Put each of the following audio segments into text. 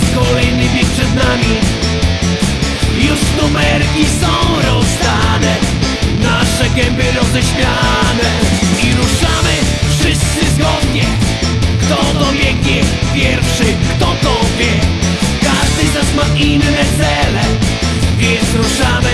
Jest kolejny bieg przed nami. Już numerki są rozdane Nasze gęby roześmiane. I ruszamy wszyscy zgodnie. Kto dobiegnie pierwszy, kto to wie? Każdy z nas ma inne cele Więc ruszamy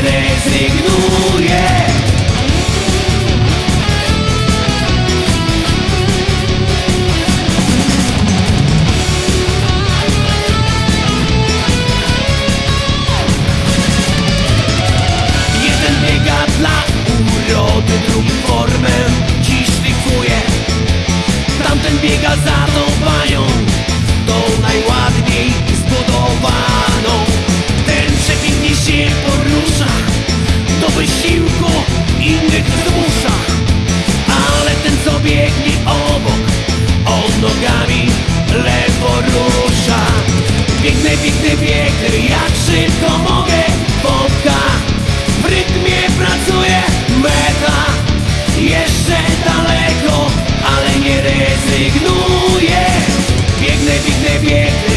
quieres ignorar. rezygnuje Biegnę, biegnę, biegnę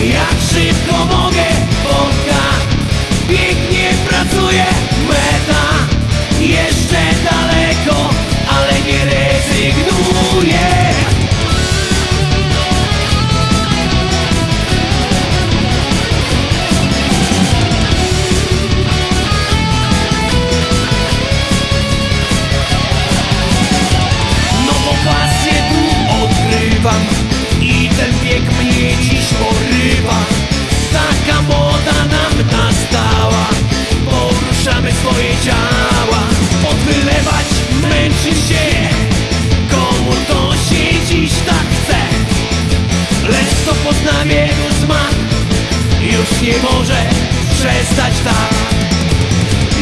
przestać tak.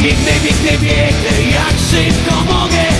Biegnę, biegnę, biegnę, jak szybko mogę.